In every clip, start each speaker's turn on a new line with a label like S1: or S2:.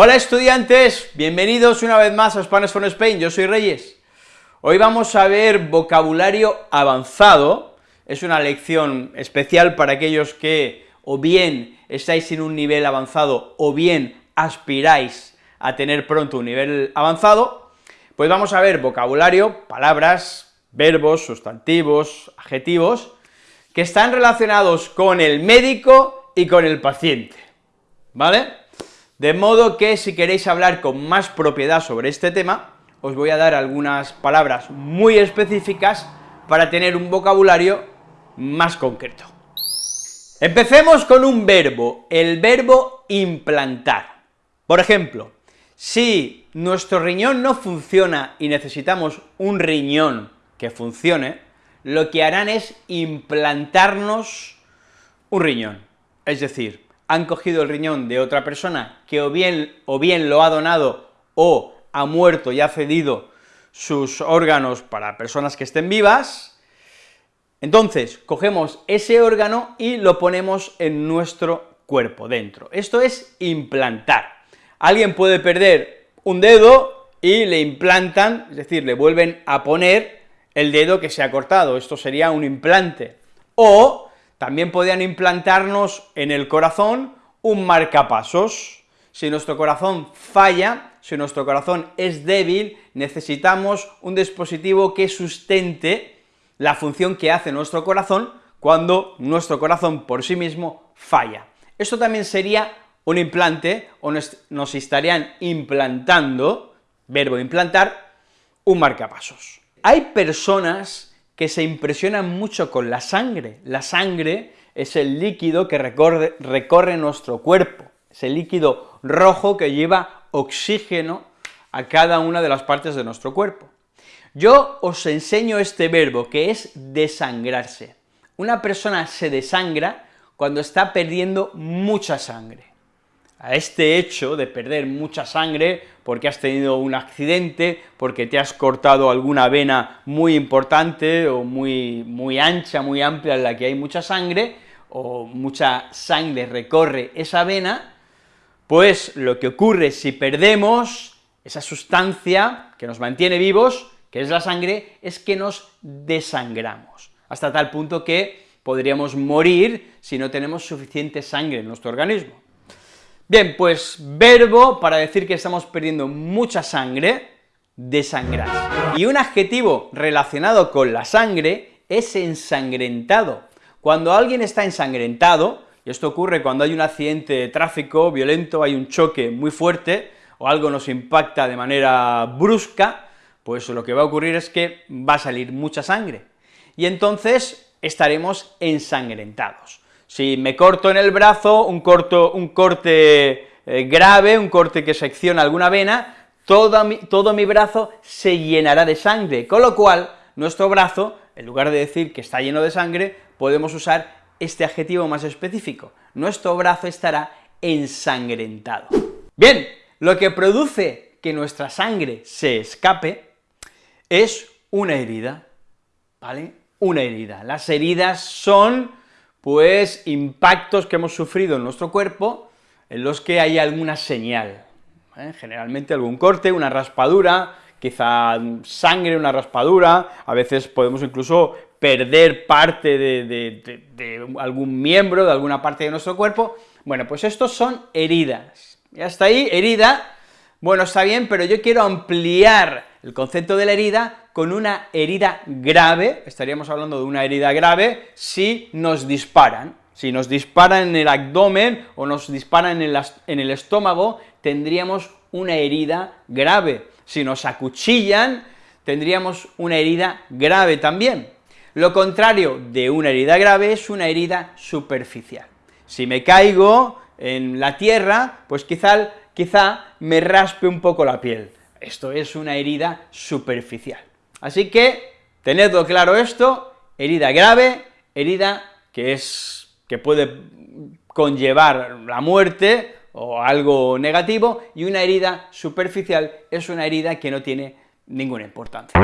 S1: Hola estudiantes, bienvenidos una vez más a Spanish for Spain, yo soy Reyes. Hoy vamos a ver vocabulario avanzado, es una lección especial para aquellos que o bien estáis en un nivel avanzado o bien aspiráis a tener pronto un nivel avanzado, pues vamos a ver vocabulario, palabras, verbos, sustantivos, adjetivos, que están relacionados con el médico y con el paciente, ¿vale? De modo que si queréis hablar con más propiedad sobre este tema, os voy a dar algunas palabras muy específicas para tener un vocabulario más concreto. Empecemos con un verbo, el verbo implantar. Por ejemplo, si nuestro riñón no funciona y necesitamos un riñón que funcione, lo que harán es implantarnos un riñón, es decir, han cogido el riñón de otra persona que o bien, o bien lo ha donado o ha muerto y ha cedido sus órganos para personas que estén vivas, entonces cogemos ese órgano y lo ponemos en nuestro cuerpo, dentro. Esto es implantar. Alguien puede perder un dedo y le implantan, es decir, le vuelven a poner el dedo que se ha cortado, esto sería un implante. O también podían implantarnos en el corazón un marcapasos. Si nuestro corazón falla, si nuestro corazón es débil, necesitamos un dispositivo que sustente la función que hace nuestro corazón cuando nuestro corazón por sí mismo falla. Esto también sería un implante, o nos, estarían implantando, verbo implantar, un marcapasos. Hay personas que se impresionan mucho con la sangre. La sangre es el líquido que recorre, recorre nuestro cuerpo, es el líquido rojo que lleva oxígeno a cada una de las partes de nuestro cuerpo. Yo os enseño este verbo, que es desangrarse. Una persona se desangra cuando está perdiendo mucha sangre a este hecho de perder mucha sangre porque has tenido un accidente, porque te has cortado alguna vena muy importante o muy, muy ancha, muy amplia en la que hay mucha sangre, o mucha sangre recorre esa vena, pues lo que ocurre si perdemos esa sustancia que nos mantiene vivos, que es la sangre, es que nos desangramos, hasta tal punto que podríamos morir si no tenemos suficiente sangre en nuestro organismo. Bien, pues verbo para decir que estamos perdiendo mucha sangre, desangrar. Y un adjetivo relacionado con la sangre es ensangrentado. Cuando alguien está ensangrentado, y esto ocurre cuando hay un accidente de tráfico violento, hay un choque muy fuerte, o algo nos impacta de manera brusca, pues lo que va a ocurrir es que va a salir mucha sangre, y entonces estaremos ensangrentados. Si me corto en el brazo, un, corto, un corte eh, grave, un corte que secciona alguna vena, todo mi, todo mi brazo se llenará de sangre, con lo cual nuestro brazo, en lugar de decir que está lleno de sangre, podemos usar este adjetivo más específico, nuestro brazo estará ensangrentado. Bien, lo que produce que nuestra sangre se escape es una herida, ¿vale? Una herida. Las heridas son pues impactos que hemos sufrido en nuestro cuerpo, en los que hay alguna señal, ¿eh? generalmente algún corte, una raspadura, quizá sangre, una raspadura, a veces podemos incluso perder parte de, de, algún miembro, de alguna parte de nuestro cuerpo, bueno, pues estos son heridas, y hasta ahí, herida, bueno, está bien, pero yo quiero ampliar el concepto de la herida con una herida grave, estaríamos hablando de una herida grave, si nos disparan. Si nos disparan en el abdomen o nos disparan en, en el estómago, tendríamos una herida grave. Si nos acuchillan, tendríamos una herida grave también. Lo contrario de una herida grave es una herida superficial. Si me caigo en la tierra, pues quizá, quizá me raspe un poco la piel. Esto es una herida superficial. Así que, tenedlo claro esto, herida grave, herida que es, que puede conllevar la muerte o algo negativo, y una herida superficial es una herida que no tiene ninguna importancia.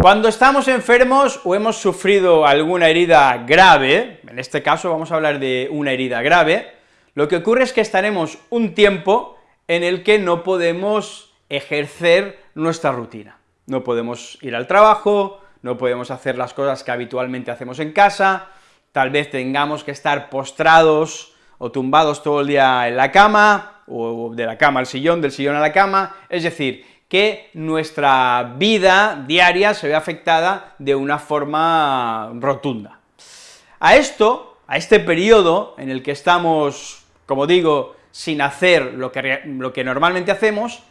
S1: Cuando estamos enfermos o hemos sufrido alguna herida grave, en este caso vamos a hablar de una herida grave, lo que ocurre es que estaremos un tiempo en el que no podemos ejercer nuestra rutina. No podemos ir al trabajo, no podemos hacer las cosas que habitualmente hacemos en casa, tal vez tengamos que estar postrados o tumbados todo el día en la cama, o de la cama al sillón, del sillón a la cama, es decir, que nuestra vida diaria se ve afectada de una forma rotunda. A esto, a este periodo en el que estamos, como digo, sin hacer lo que, lo que normalmente hacemos,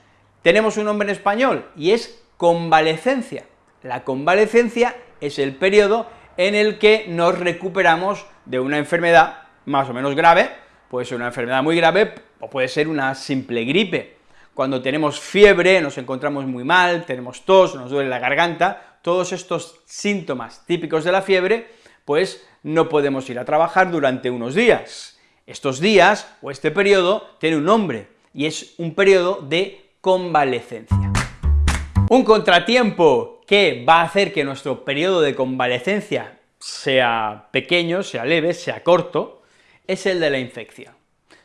S1: tenemos un nombre en español, y es convalecencia. La convalecencia es el periodo en el que nos recuperamos de una enfermedad más o menos grave, puede ser una enfermedad muy grave o puede ser una simple gripe. Cuando tenemos fiebre, nos encontramos muy mal, tenemos tos, nos duele la garganta, todos estos síntomas típicos de la fiebre, pues no podemos ir a trabajar durante unos días. Estos días, o este periodo, tiene un nombre, y es un periodo de convalecencia. Un contratiempo que va a hacer que nuestro periodo de convalecencia sea pequeño, sea leve, sea corto, es el de la infección.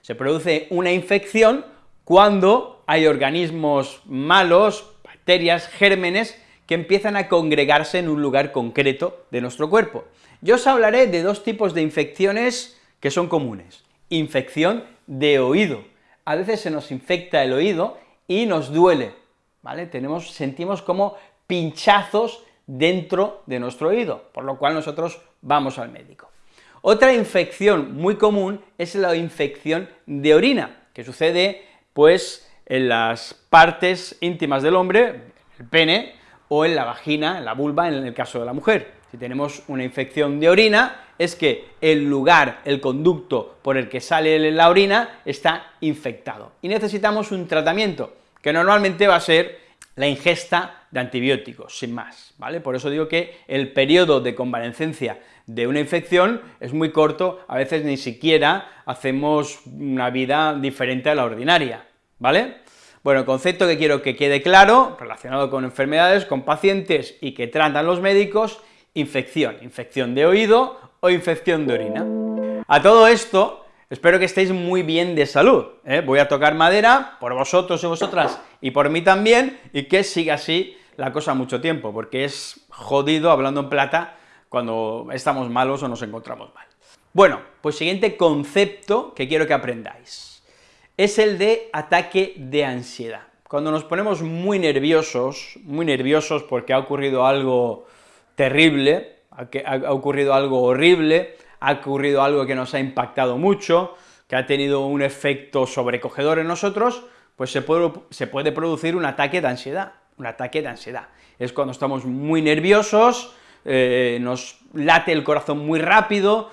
S1: Se produce una infección cuando hay organismos malos, bacterias, gérmenes, que empiezan a congregarse en un lugar concreto de nuestro cuerpo. Yo os hablaré de dos tipos de infecciones que son comunes. Infección de oído. A veces se nos infecta el oído y nos duele, Tenemos, sentimos como pinchazos dentro de nuestro oído, por lo cual nosotros vamos al médico. Otra infección muy común es la infección de orina, que sucede, pues, en las partes íntimas del hombre, el pene, o en la vagina, en la vulva, en el caso de la mujer. Si tenemos una infección de orina, es que el lugar, el conducto por el que sale la orina está infectado, y necesitamos un tratamiento, que normalmente va a ser la ingesta de antibióticos, sin más, ¿vale? Por eso digo que el periodo de convalecencia de una infección es muy corto, a veces ni siquiera hacemos una vida diferente a la ordinaria, ¿vale? Bueno, el concepto que quiero que quede claro, relacionado con enfermedades, con pacientes y que tratan los médicos, infección, infección de oído o infección de orina. A todo esto, Espero que estéis muy bien de salud, ¿eh? voy a tocar madera por vosotros y vosotras y por mí también, y que siga así la cosa mucho tiempo, porque es jodido, hablando en plata, cuando estamos malos o nos encontramos mal. Bueno, pues siguiente concepto que quiero que aprendáis, es el de ataque de ansiedad. Cuando nos ponemos muy nerviosos, muy nerviosos porque ha ocurrido algo terrible, ha ocurrido algo horrible, ha ocurrido algo que nos ha impactado mucho, que ha tenido un efecto sobrecogedor en nosotros, pues se puede, producir un ataque de ansiedad, un ataque de ansiedad. Es cuando estamos muy nerviosos, eh, nos late el corazón muy rápido,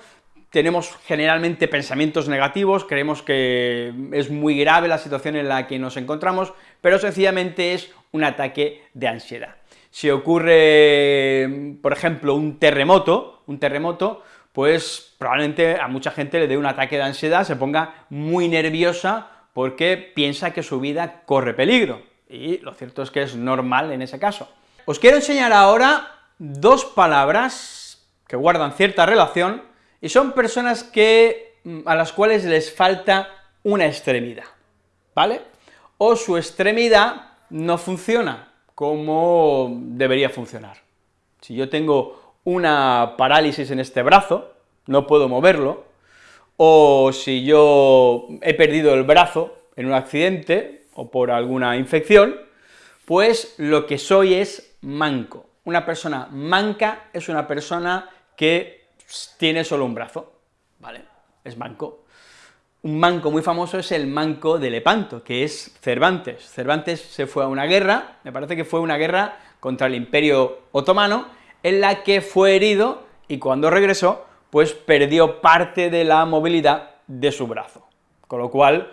S1: tenemos generalmente pensamientos negativos, creemos que es muy grave la situación en la que nos encontramos, pero sencillamente es un ataque de ansiedad. Si ocurre, por ejemplo, un terremoto, un terremoto, pues probablemente a mucha gente le dé un ataque de ansiedad, se ponga muy nerviosa porque piensa que su vida corre peligro, y lo cierto es que es normal en ese caso. Os quiero enseñar ahora dos palabras que guardan cierta relación, y son personas que, mm, a las cuales les falta una extremidad, ¿vale? O su extremidad no funciona como debería funcionar. Si yo tengo una parálisis en este brazo, no puedo moverlo, o si yo he perdido el brazo en un accidente o por alguna infección, pues lo que soy es manco. Una persona manca es una persona que tiene solo un brazo, ¿vale? Es manco. Un manco muy famoso es el manco de Lepanto, que es Cervantes. Cervantes se fue a una guerra, me parece que fue una guerra contra el Imperio Otomano, en la que fue herido y cuando regresó, pues perdió parte de la movilidad de su brazo, con lo cual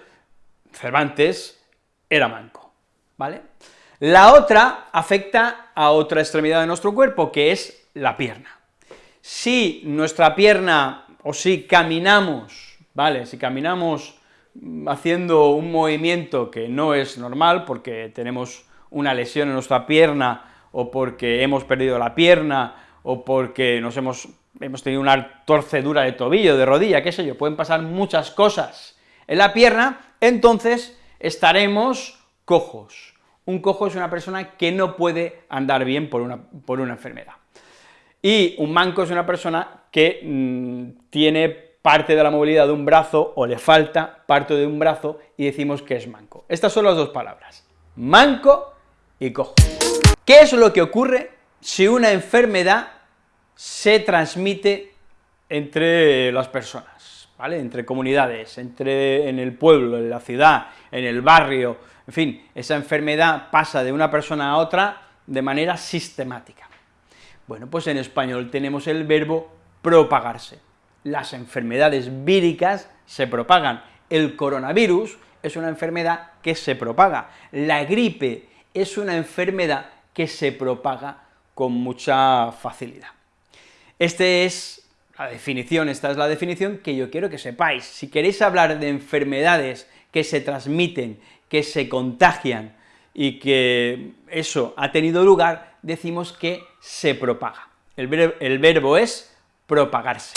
S1: Cervantes era manco, ¿vale? La otra afecta a otra extremidad de nuestro cuerpo, que es la pierna. Si nuestra pierna, o si caminamos, ¿vale?, si caminamos haciendo un movimiento que no es normal, porque tenemos una lesión en nuestra pierna o porque hemos perdido la pierna, o porque nos hemos, hemos tenido una torcedura de tobillo, de rodilla, qué sé yo, pueden pasar muchas cosas en la pierna, entonces estaremos cojos. Un cojo es una persona que no puede andar bien por una, por una enfermedad. Y un manco es una persona que mm, tiene parte de la movilidad de un brazo, o le falta parte de un brazo, y decimos que es manco. Estas son las dos palabras, manco y cojo. ¿Qué es lo que ocurre si una enfermedad se transmite entre las personas, ¿vale?, entre comunidades, entre, en el pueblo, en la ciudad, en el barrio, en fin, esa enfermedad pasa de una persona a otra de manera sistemática. Bueno, pues en español tenemos el verbo propagarse. Las enfermedades víricas se propagan. El coronavirus es una enfermedad que se propaga. La gripe es una enfermedad que se propaga con mucha facilidad. Esta es la definición, esta es la definición que yo quiero que sepáis. Si queréis hablar de enfermedades que se transmiten, que se contagian y que eso ha tenido lugar, decimos que se propaga. El, el verbo es propagarse.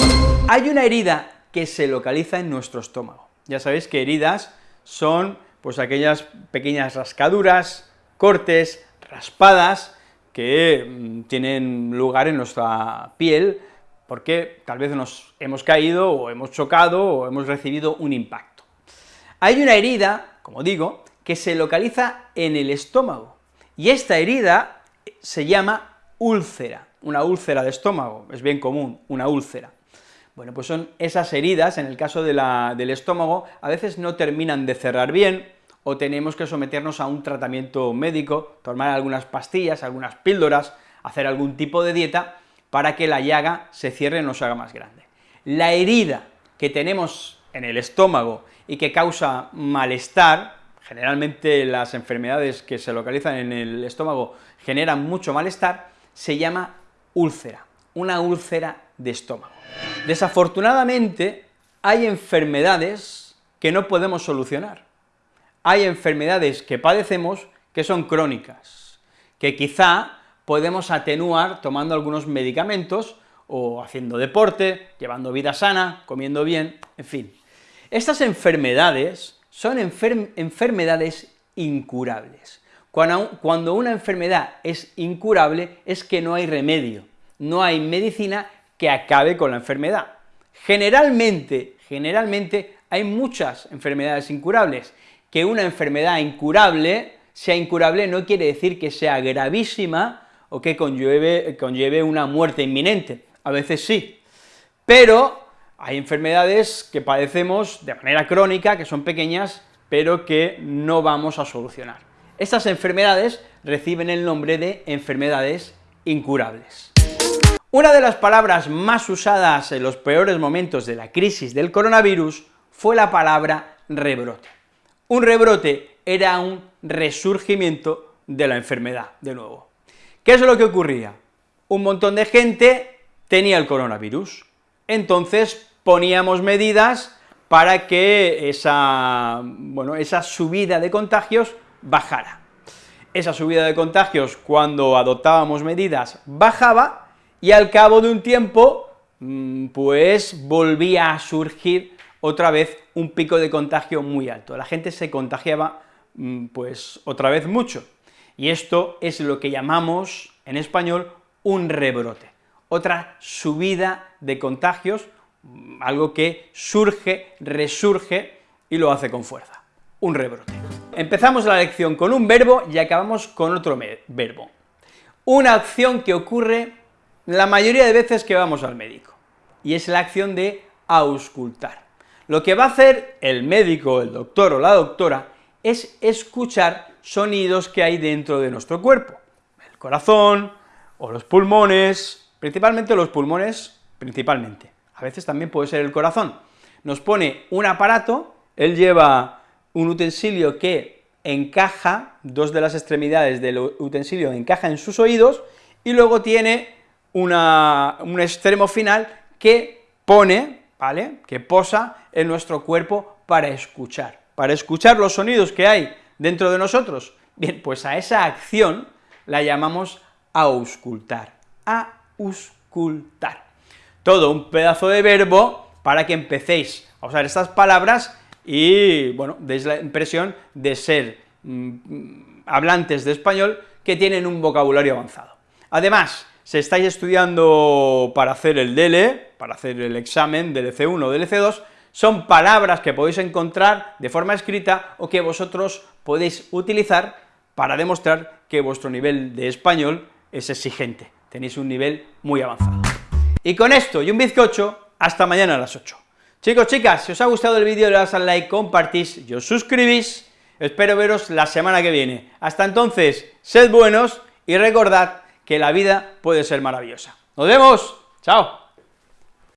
S1: Hay una herida que se localiza en nuestro estómago. Ya sabéis que heridas son pues aquellas pequeñas rascaduras, cortes, raspadas, que mm, tienen lugar en nuestra piel, porque tal vez nos hemos caído, o hemos chocado, o hemos recibido un impacto. Hay una herida, como digo, que se localiza en el estómago, y esta herida se llama úlcera, una úlcera de estómago, es bien común, una úlcera. Bueno, pues son esas heridas, en el caso del estómago, a veces no terminan de cerrar bien, o tenemos que someternos a un tratamiento médico, tomar algunas pastillas, algunas píldoras, hacer algún tipo de dieta, para que la llaga se cierre y no se haga más grande. La herida que tenemos en el estómago y que causa malestar, generalmente las enfermedades que se localizan en el estómago generan mucho malestar, se llama úlcera, una úlcera de estómago. Desafortunadamente, hay enfermedades que no podemos solucionar hay enfermedades que padecemos que son crónicas, que quizá podemos atenuar tomando algunos medicamentos, o haciendo deporte, llevando vida sana, comiendo bien, en fin. Estas enfermedades son enfermedades incurables. Cuando una enfermedad es incurable es que no hay remedio, no hay medicina que acabe con la enfermedad. Generalmente, generalmente hay muchas enfermedades incurables, que una enfermedad incurable sea incurable no quiere decir que sea gravísima o que conlleve, conlleve una muerte inminente, a veces sí, pero hay enfermedades que padecemos de manera crónica, que son pequeñas, pero que no vamos a solucionar. Estas enfermedades reciben el nombre de enfermedades incurables. Una de las palabras más usadas en los peores momentos de la crisis del coronavirus fue la palabra rebrote. Un rebrote era un resurgimiento de la enfermedad, de nuevo. ¿Qué es lo que ocurría? Un montón de gente tenía el coronavirus, entonces poníamos medidas para que esa, bueno, esa subida de contagios bajara. Esa subida de contagios, cuando adoptábamos medidas, bajaba, y al cabo de un tiempo, mm, pues volvía a surgir otra vez un pico de contagio muy alto. La gente se contagiaba, mm, pues, otra vez mucho. Y esto es lo que llamamos, en español, un rebrote. Otra subida de contagios, mm, algo que surge, resurge y lo hace con fuerza. Un rebrote. Empezamos la lección con un verbo y acabamos con otro verbo. Una acción que ocurre la mayoría de veces que vamos al médico, y es la acción de auscultar. Lo que va a hacer el médico, el doctor o la doctora es escuchar sonidos que hay dentro de nuestro cuerpo, el corazón o los pulmones, principalmente los pulmones, principalmente, a veces también puede ser el corazón. Nos pone un aparato, él lleva un utensilio que encaja, dos de las extremidades del utensilio encaja en sus oídos, y luego tiene un extremo final que pone ¿vale?, que posa en nuestro cuerpo para escuchar, para escuchar los sonidos que hay dentro de nosotros. Bien, pues a esa acción la llamamos auscultar, auscultar. Todo un pedazo de verbo para que empecéis a usar estas palabras y, bueno, deis la impresión de ser mm, hablantes de español que tienen un vocabulario avanzado. Además, si estáis estudiando para hacer el DL, para hacer el examen del C1 o del C2, son palabras que podéis encontrar de forma escrita o que vosotros podéis utilizar para demostrar que vuestro nivel de español es exigente, tenéis un nivel muy avanzado. Y con esto y un bizcocho, hasta mañana a las 8. Chicos, chicas, si os ha gustado el vídeo, le das al like, compartís y os suscribís, espero veros la semana que viene. Hasta entonces, sed buenos y recordad que la vida puede ser maravillosa. ¡Nos vemos! ¡Chao!